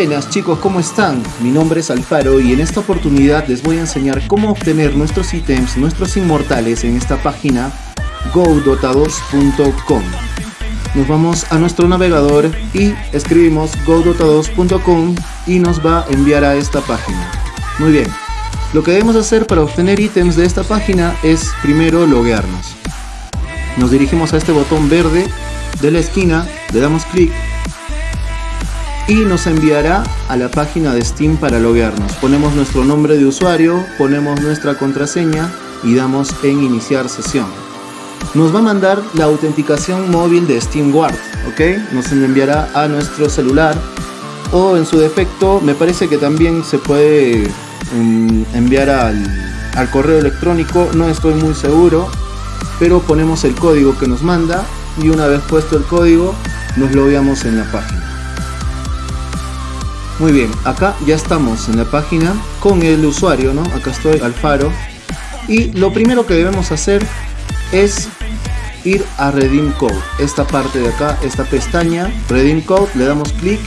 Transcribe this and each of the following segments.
Buenas chicos, ¿cómo están? Mi nombre es Alfaro y en esta oportunidad les voy a enseñar cómo obtener nuestros ítems, nuestros inmortales en esta página godota2.com Nos vamos a nuestro navegador y escribimos godota2.com y nos va a enviar a esta página. Muy bien, lo que debemos hacer para obtener ítems de esta página es primero loguearnos. Nos dirigimos a este botón verde de la esquina, le damos clic y nos enviará a la página de Steam para loguearnos. Ponemos nuestro nombre de usuario, ponemos nuestra contraseña y damos en iniciar sesión. Nos va a mandar la autenticación móvil de SteamGuard, ¿ok? Nos enviará a nuestro celular o en su defecto me parece que también se puede mm, enviar al, al correo electrónico, no estoy muy seguro, pero ponemos el código que nos manda y una vez puesto el código nos logueamos en la página. Muy bien, acá ya estamos en la página con el usuario, ¿no? Acá estoy, Alfaro. Y lo primero que debemos hacer es ir a Redeem Code. Esta parte de acá, esta pestaña, Redeem Code, le damos clic.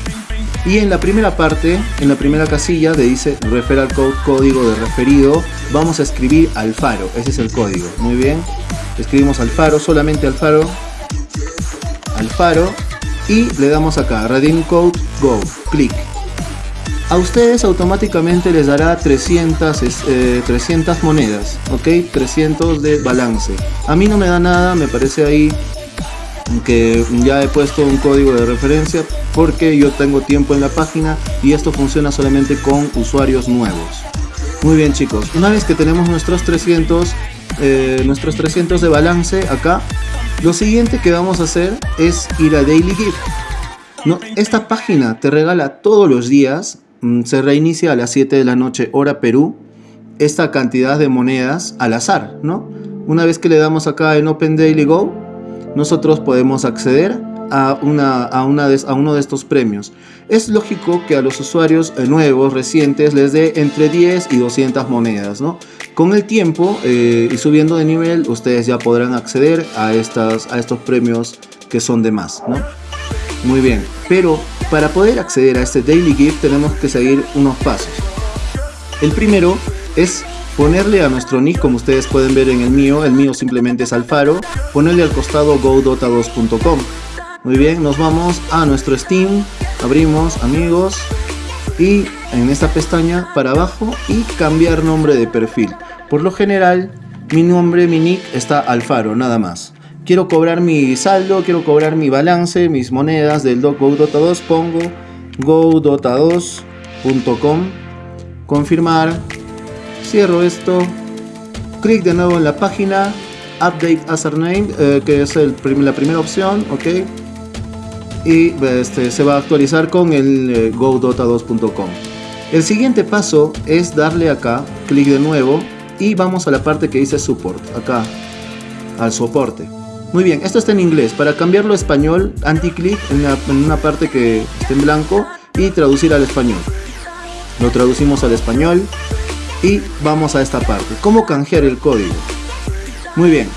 Y en la primera parte, en la primera casilla, de dice Referral Code, código de referido, vamos a escribir Alfaro. Ese es el código. Muy bien. Escribimos Alfaro, solamente Alfaro. Alfaro. Y le damos acá, Redeem Code, Go. Clic a ustedes automáticamente les dará 300, 300 eh, monedas, ok, 300 de balance. A mí no me da nada, me parece ahí que ya he puesto un código de referencia porque yo tengo tiempo en la página y esto funciona solamente con usuarios nuevos. Muy bien chicos, una vez que tenemos nuestros 300, eh, nuestros 300 de balance acá, lo siguiente que vamos a hacer es ir a Daily Gift. No, esta página te regala todos los días se reinicia a las 7 de la noche hora Perú esta cantidad de monedas al azar, ¿no? Una vez que le damos acá en Open Daily Go, nosotros podemos acceder a, una, a, una a uno de estos premios. Es lógico que a los usuarios eh, nuevos, recientes, les dé entre 10 y 200 monedas, ¿no? Con el tiempo eh, y subiendo de nivel, ustedes ya podrán acceder a, estas, a estos premios que son de más, ¿no? Muy bien, pero para poder acceder a este Daily Gift tenemos que seguir unos pasos. El primero es ponerle a nuestro nick, como ustedes pueden ver en el mío, el mío simplemente es Alfaro, ponerle al costado godota2.com. Muy bien, nos vamos a nuestro Steam, abrimos amigos y en esta pestaña para abajo y cambiar nombre de perfil. Por lo general, mi nombre, mi nick está Alfaro, nada más quiero cobrar mi saldo, quiero cobrar mi balance, mis monedas del GoDota2, pongo godota2.com, confirmar, cierro esto, clic de nuevo en la página, update username, eh, que es la primera opción, ok, y este, se va a actualizar con el eh, godota2.com. El siguiente paso es darle acá, clic de nuevo, y vamos a la parte que dice support, acá, al soporte. Muy bien, esto está en inglés. Para cambiarlo a español, anti-click en, una parte que esté en blanco y traducir al español. Lo traducimos al español y vamos a esta parte. ¿Cómo canjear el código? Muy bien.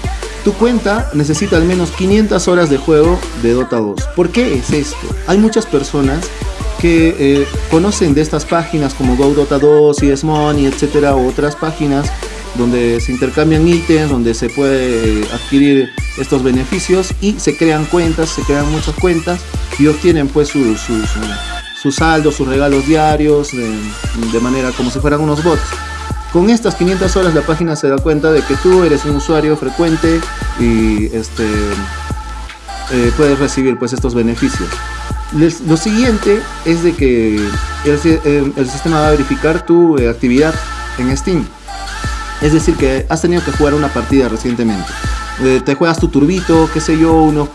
Tu cuenta necesita al menos 500 horas de juego de Dota 2. ¿Por qué es esto? Hay muchas personas que eh, conocen de estas páginas como Go Dota 2, CS Money, etcétera, otras páginas donde se intercambian ítems, donde se puede adquirir estos beneficios y se crean cuentas, se crean muchas cuentas y obtienen pues sus su, saldos, sus regalos diarios de, manera como si fueran unos bots. Con estas 500 horas la página se da cuenta de que tú eres un usuario frecuente y este, eh, puedes recibir pues estos beneficios. lo siguiente es de que el, el, sistema va a verificar tu eh, actividad en Steam. Es decir, que has tenido que jugar una partida recientemente. Eh, te juegas tu turbito, qué sé yo, unos,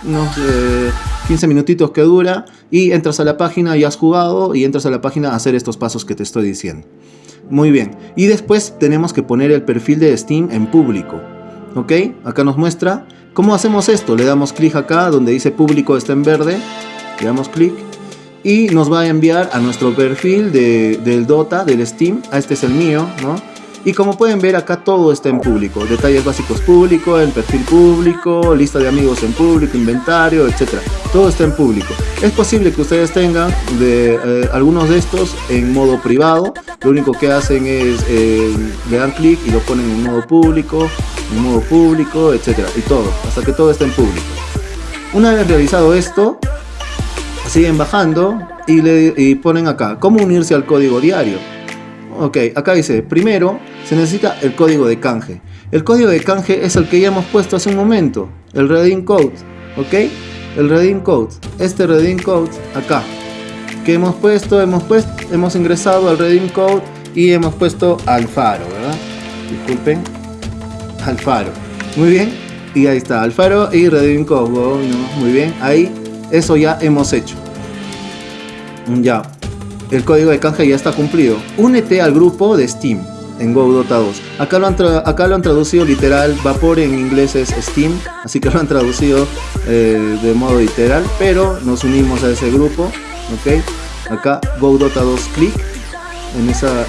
15 eh, minutitos que dura y entras a la página y has jugado y entras a la página a hacer estos pasos que te estoy diciendo. Muy bien. Y después tenemos que poner el perfil de Steam en público. ¿Ok? Acá nos muestra. ¿Cómo hacemos esto? Le damos clic acá donde dice público está en verde. Le damos clic. Y nos va a enviar a nuestro perfil de, del Dota, del Steam. Ah, este es el mío, ¿no? Y como pueden ver acá todo está en público. Detalles básicos público, el perfil público, lista de amigos en público, inventario, etc. Todo está en público. Es posible que ustedes tengan eh, algunos de estos en modo privado. Lo único que hacen es eh, le dan clic y lo ponen en modo público, en modo público, etc. Y todo, hasta que todo esté en público. Una vez realizado esto, siguen bajando y, le, y ponen acá, ¿cómo unirse al código diario? Ok, acá dice, primero se necesita el código de canje. El código de canje es el que ya hemos puesto hace un momento, el redeem code, ¿ok? El redeem code, este redeem code acá, que hemos puesto, hemos puesto, hemos ingresado al redeem code y hemos puesto Alfaro, ¿verdad? Disculpen, Alfaro. Muy bien, y ahí está, Alfaro y redeem code, muy bien, ahí eso ya hemos hecho. Ya, el código de canje ya está cumplido. Únete al grupo de Steam en GoDota 2. Acá lo, han acá lo han traducido literal, vapor en inglés es Steam, así que lo han traducido eh, de modo literal, pero nos unimos a ese grupo, ¿ok? Acá GoDota 2 clic, en esa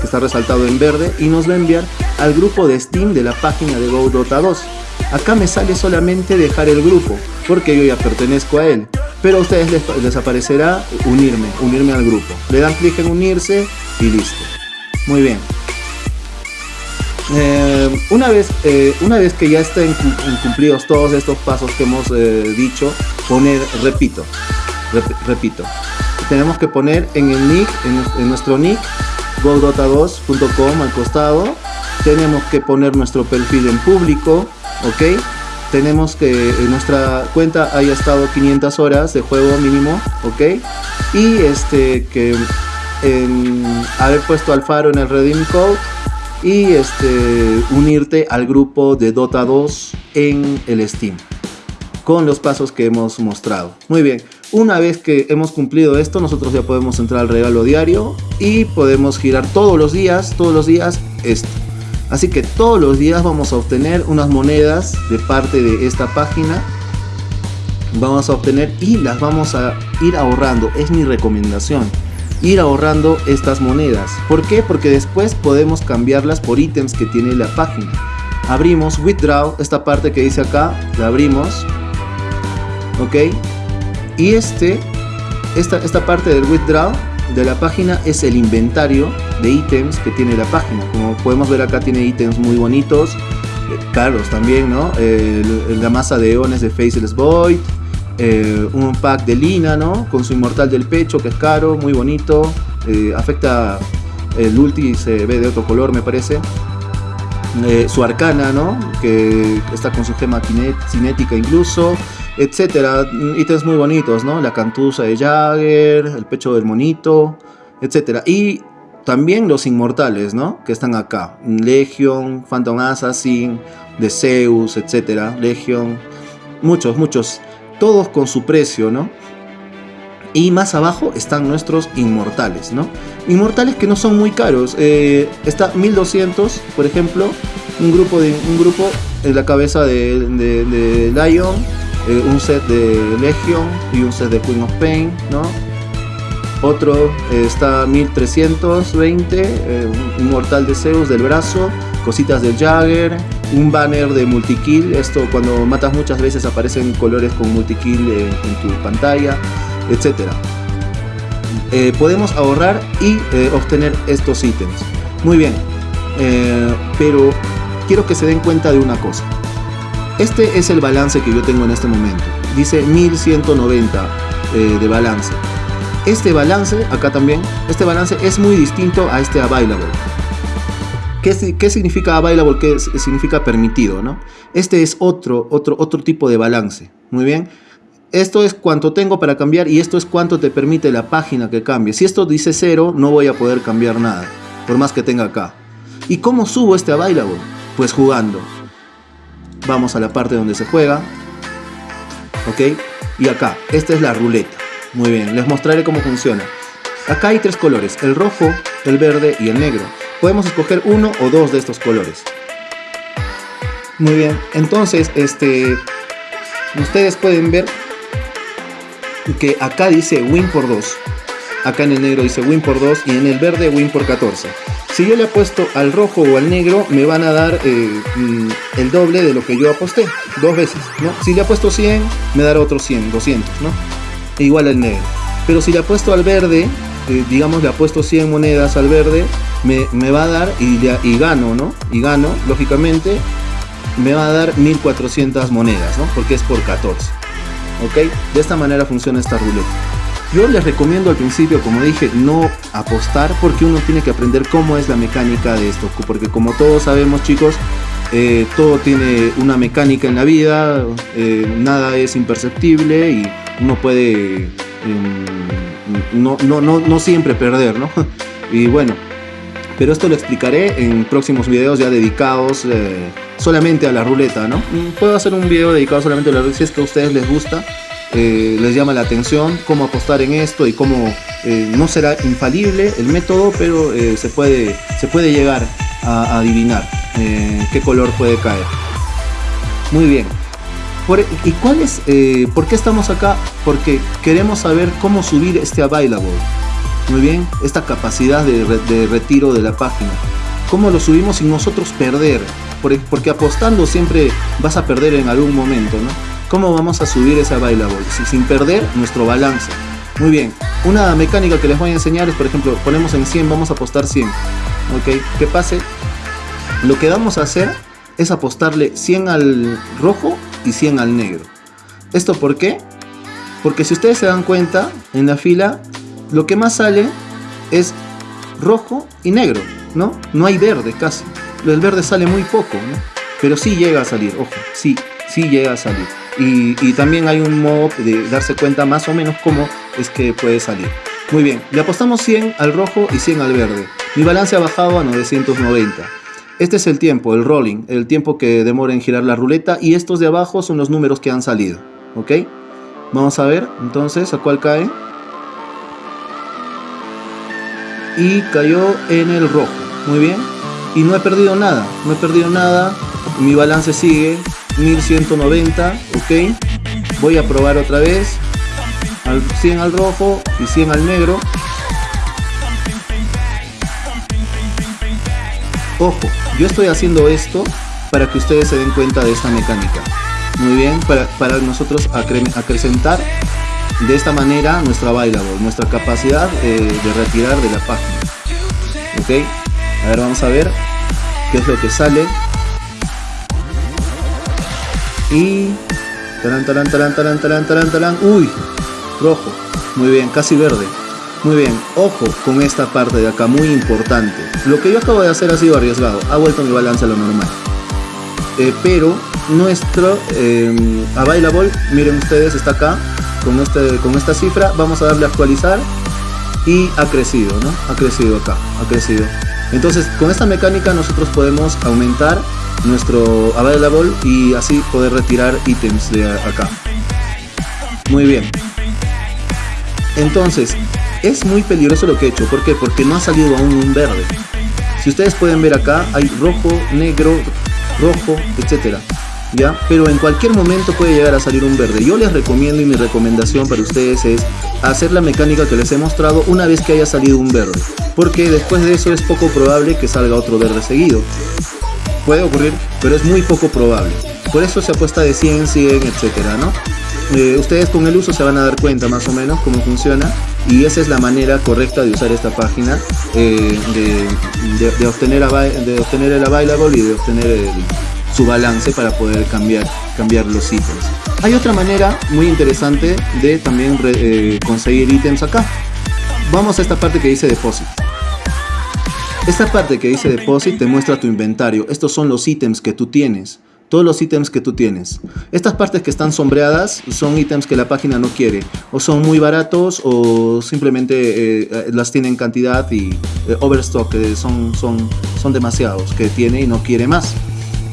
que está resaltado en verde, y nos va a enviar al grupo de Steam de la página de GoDota 2. Acá me sale solamente dejar el grupo, porque yo ya pertenezco a él pero a ustedes les, aparecerá unirme, unirme al grupo. Le dan clic en unirse y listo. Muy bien. Eh, una, vez, eh, una vez que ya estén cumplidos todos estos pasos que hemos eh, dicho, poner repito, repito. Tenemos que poner en el nick, en, nuestro nick, godota2.com al costado. Tenemos que poner nuestro perfil en público, ¿ok? Tenemos que en nuestra cuenta haya estado 500 horas de juego mínimo, ¿ok? Y este que haber puesto al faro en el redeem code y este unirte al grupo de Dota 2 en el Steam con los pasos que hemos mostrado. Muy bien, una vez que hemos cumplido esto, nosotros ya podemos entrar al regalo diario y podemos girar todos los días, todos los días esto. Así que todos los días vamos a obtener unas monedas de parte de esta página. Vamos a obtener y las vamos a ir ahorrando. Es mi recomendación. Ir ahorrando estas monedas. ¿Por qué? Porque después podemos cambiarlas por ítems que tiene la página. Abrimos Withdraw, esta parte que dice acá, la abrimos. ¿Ok? Y este, esta, esta parte del Withdraw de la página es el inventario de ítems que tiene la página. Como podemos ver acá tiene ítems muy bonitos, eh, caros también, ¿no? la masa de eones de Faceless Void, eh, un pack de Lina, ¿no? Con su inmortal del pecho que es caro, muy bonito, eh, afecta el ulti se ve de otro color me parece. su arcana, ¿no? Que está con su gema cinética incluso etcétera. Ítems muy bonitos, ¿no? La cantusa de Jagger, el pecho del monito, etcétera. Y también los inmortales, ¿no? Que están acá. Legion, Phantom Assassin, de Zeus, etcétera. Legion. Muchos, muchos. Todos con su precio, ¿no? Y más abajo están nuestros inmortales, ¿no? Inmortales que no son muy caros. Eh, está 1200, por ejemplo. Un grupo, de, un grupo en la cabeza de, de Lion eh, un set de Legion y un set de Queen of Pain, ¿no? Otro eh, está 1320, eh, un mortal de Zeus del brazo, cositas de Jagger, un banner de multikill, esto cuando matas muchas veces aparecen colores con multikill en tu pantalla, etc. podemos ahorrar y obtener estos ítems. Muy bien, pero quiero que se den cuenta de una cosa. Este es el balance que yo tengo en este momento. Dice 1190 eh, de balance. Este balance, acá también, este balance es muy distinto a este available. ¿Qué, qué significa available? ¿Qué significa permitido? ¿no? Este es otro, otro, otro tipo de balance. Muy bien. Esto es cuánto tengo para cambiar y esto es cuánto te permite la página que cambie. Si esto dice cero, no voy a poder cambiar nada, por más que tenga acá. ¿Y cómo subo este available? Pues jugando vamos a la parte donde se juega. Ok, y acá, esta es la ruleta. Muy bien, les mostraré cómo funciona. Acá hay tres colores, el rojo, el verde y el negro. Podemos escoger uno o dos de estos colores. Muy bien, entonces, este, ustedes pueden ver que acá dice win por 2. Acá en el negro dice win por 2 y en el verde win por 14. Si yo le apuesto al rojo o al negro, me van a dar eh, mm, el doble de lo que yo aposté, dos veces, ¿no? Si le apuesto 100, me dará otros 100, 200, ¿no? E igual al negro. Pero si le apuesto al verde, eh, digamos le apuesto 100 monedas al verde, me, me va a dar y, y, gano, ¿no? Y gano, lógicamente, me va a dar 1400 monedas, ¿no? Porque es por 14. ¿Ok? De esta manera funciona esta ruleta. Yo les recomiendo al principio, como dije, no apostar porque uno tiene que aprender cómo es la mecánica de esto. Porque como todos sabemos chicos, eh, todo tiene una mecánica en la vida, eh, nada es imperceptible y uno puede em, no, no, no, no, siempre perder, ¿no? Y bueno, pero esto lo explicaré en próximos videos ya dedicados eh, solamente a la ruleta, ¿no? Puedo hacer un video dedicado solamente a la ruleta si es que a ustedes les gusta. Eh, les llama la atención cómo apostar en esto y cómo eh, no será infalible el método, pero eh, se, puede, se puede llegar a, adivinar qué color puede caer. Muy bien. ¿Y cuál es, por qué estamos acá? Porque queremos saber cómo subir este available. Muy bien, esta capacidad de, de retiro de la página. ¿Cómo lo subimos sin nosotros perder? Porque apostando siempre vas a perder en algún momento, ¿no? ¿Cómo vamos a subir esa bailable? Sin perder nuestro balance. Muy bien, una mecánica que les voy a enseñar es, por ejemplo, ponemos en 100, vamos a apostar 100. ¿Ok? ¿Qué pase? Lo que vamos a hacer es apostarle 100 al rojo y 100 al negro. ¿Esto por qué? Porque si ustedes se dan cuenta, en la fila, lo que más sale es rojo y negro, ¿no? No hay verde casi. El verde sale muy poco, ¿no? Pero sí llega a salir, ojo, sí, sí llega a salir y, también hay un modo de darse cuenta más o menos cómo es que puede salir. Muy bien, le apostamos 100 al rojo y 100 al verde. Mi balance ha bajado a 990. Este es el tiempo, el rolling, el tiempo que demora en girar la ruleta y estos de abajo son los números que han salido. ¿Ok? Vamos a ver entonces a cuál cae. Y cayó en el rojo. Muy bien. Y no he perdido nada, no he perdido nada. Mi balance sigue 1190, ok. Voy a probar otra vez. Al 100 al rojo y 100 al negro. Ojo, yo estoy haciendo esto para que ustedes se den cuenta de esta mecánica. Muy bien, para, para nosotros acrecentar de esta manera nuestra bailable, nuestra capacidad eh, de retirar de la página. Ok, a ver, vamos a ver qué es lo que sale. Y... Taran, taran, taran, taran, taran, taran, taran. Uy, rojo. Muy bien, casi verde. Muy bien, ojo con esta parte de acá, muy importante. Lo que yo acabo de hacer ha sido arriesgado, ha vuelto mi balance a lo normal. Eh, pero nuestro eh, available, miren ustedes, está acá con, este, con esta cifra. Vamos a darle a actualizar y ha crecido, ¿no? Ha crecido acá, ha crecido. Entonces, con esta mecánica nosotros podemos aumentar nuestro available y así poder retirar ítems de acá. Muy bien. Entonces, es muy peligroso lo que he hecho. ¿Por qué? Porque no ha salido aún un verde. Si ustedes pueden ver acá, hay rojo, negro, rojo, etcétera. ¿Ya? Pero en cualquier momento puede llegar a salir un verde. Yo les recomiendo y mi recomendación para ustedes es hacer la mecánica que les he mostrado una vez que haya salido un verde. Porque después de eso es poco probable que salga otro verde seguido puede ocurrir, pero es muy poco probable. Por eso se apuesta de 100, 100, etcétera, ¿no? Eh, ustedes con el uso se van a dar cuenta más o menos cómo funciona y esa es la manera correcta de usar esta página eh, de, obtener de obtener el available y de obtener su balance para poder cambiar, cambiar los ítems. Hay otra manera muy interesante de también eh, conseguir ítems acá. Vamos a esta parte que dice depósito. Esta parte que dice Deposit te muestra tu inventario. Estos son los ítems que tú tienes. Todos los ítems que tú tienes. Estas partes que están sombreadas son ítems que la página no quiere. O son muy baratos o simplemente eh, las tienen cantidad y eh, overstock. son, son, son demasiados que tiene y no quiere más.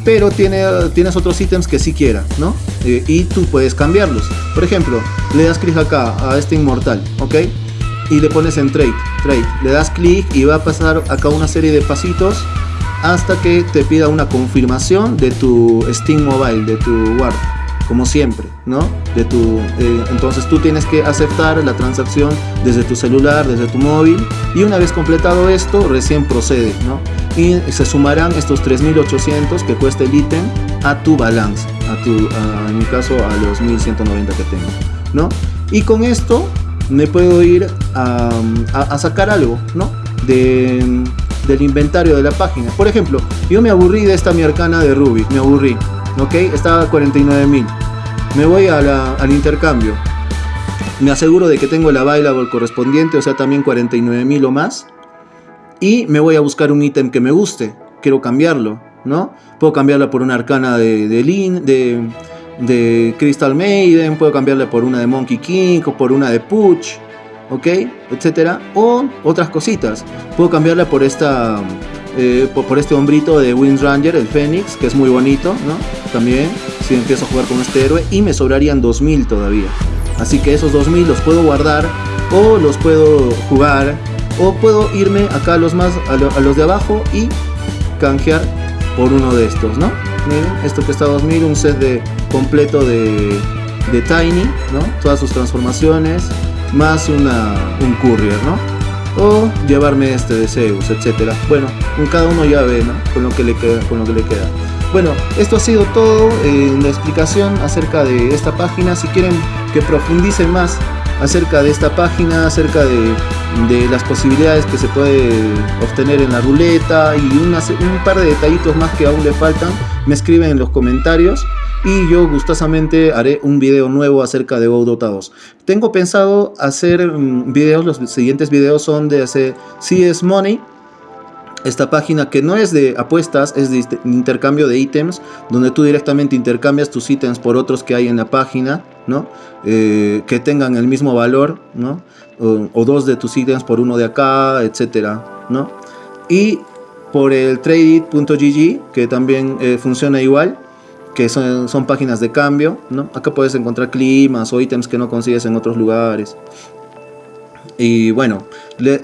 Pero tiene, tienes otros ítems que sí quiera, ¿no? Eh, y tú puedes cambiarlos. Por ejemplo, le das clic acá a este inmortal, ¿ok? Y le pones en trade, trade. Le das clic y va a pasar acá una serie de pasitos hasta que te pida una confirmación de tu Steam Mobile, de tu Word. como siempre, ¿no? De tu, eh, entonces tú tienes que aceptar la transacción desde tu celular, desde tu móvil y una vez completado esto recién procede, ¿no? Y se sumarán estos 3.800 que cuesta el ítem a tu balance, a tu, en mi caso a los 1.190 que tengo, ¿no? Y con esto me puedo ir a, sacar algo, ¿no? De, del inventario de la página. Por ejemplo, yo me aburrí de esta mi arcana de Ruby, me aburrí, ¿ok? Estaba a 49.000. Me voy al intercambio. Me aseguro de que tengo la bailable correspondiente, o sea, también 49.000 o más. Y me voy a buscar un ítem que me guste. Quiero cambiarlo, ¿no? Puedo cambiarla por una arcana de, de, de, de Crystal Maiden, puedo cambiarla por una de Monkey King o por una de Puch ¿ok? Etcétera. O otras cositas. Puedo cambiarla por esta... Eh, por, este hombrito de Wind Ranger, el Fénix, que es muy bonito, ¿no? También, si empiezo a jugar con este héroe. Y me sobrarían 2000 todavía. Así que esos 2000 los puedo guardar o los puedo jugar o puedo irme acá a los más a, los de abajo y canjear por uno de estos, ¿no? Miren, esto que está 2000, un set de completo de, de Tiny, ¿no? Todas sus transformaciones, más una, un courier, ¿no? O llevarme este de Zeus, etcétera. Bueno, cada uno ya ve, ¿no? Con lo que le queda, con lo que le queda. Bueno, esto ha sido todo en la explicación acerca de esta página. Si quieren que profundice más acerca de esta página, acerca de, las posibilidades que se puede obtener en la ruleta y un par de detallitos más que aún le faltan, me escriben en los comentarios y yo gustosamente haré un video nuevo acerca de WoW Dota Tengo pensado hacer mm, videos, los siguientes videos son de hacer CS Money, esta página que no es de apuestas, es de intercambio de ítems, donde tú directamente intercambias tus ítems por otros que hay en la página, ¿no? Eh, que tengan el mismo valor, ¿no? O, dos de tus ítems por uno de acá, etcétera, ¿no? Y por el trade.gg, que también eh, funciona igual, que son, son, páginas de cambio, ¿no? Acá puedes encontrar climas o ítems que no consigues en otros lugares. Y bueno,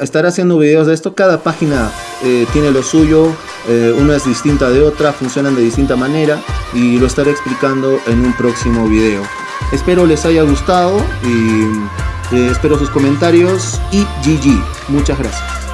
estaré haciendo videos de esto. Cada página eh, tiene lo suyo, eh, una es distinta de otra, funcionan de distinta manera y lo estaré explicando en un próximo video. Espero les haya gustado y eh, espero sus comentarios y GG. Muchas gracias.